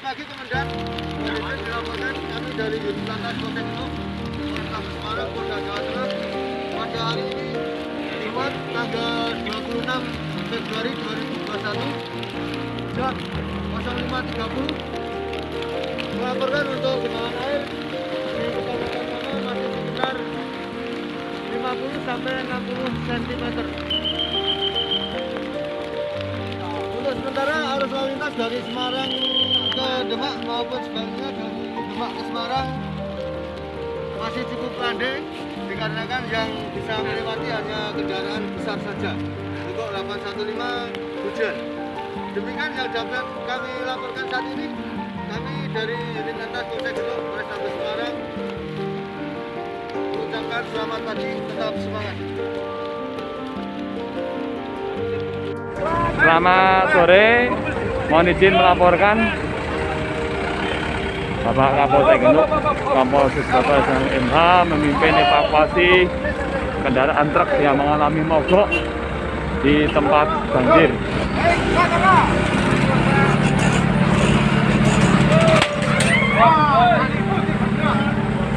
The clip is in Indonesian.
pagi Komandan. Kondisi dilaporkan kami dari Yunus Lantas Genuk, Polrestabes Semarang, Polda Jawa Tengah. Pada hari ini, Jumat tanggal 26 Februari 2021, jam 05.30, melaporkan untuk genangan air di Kecamatan mana masih sekitar 50 sampai 60 cm. Untuk sementara arus lalu lintas dari Semarang Demak maupun sebaliknya dari Demak ke Semarang masih cukup landai dikarenakan yang bisa melewati hanya kendaraan besar saja untuk 815 hujan. Demikian yang dapat kami laporkan saat ini. Kami dari unit lantas Polsek Genuk Polrestabes Semarang mengucapkan selamat pagi, tetap semangat. Selamat sore, mohon izin melaporkan Bapak Kapolsek Genuk, Kapolres Bapak MH memimpin evakuasi kendaraan truk yang mengalami mogok di tempat banjir.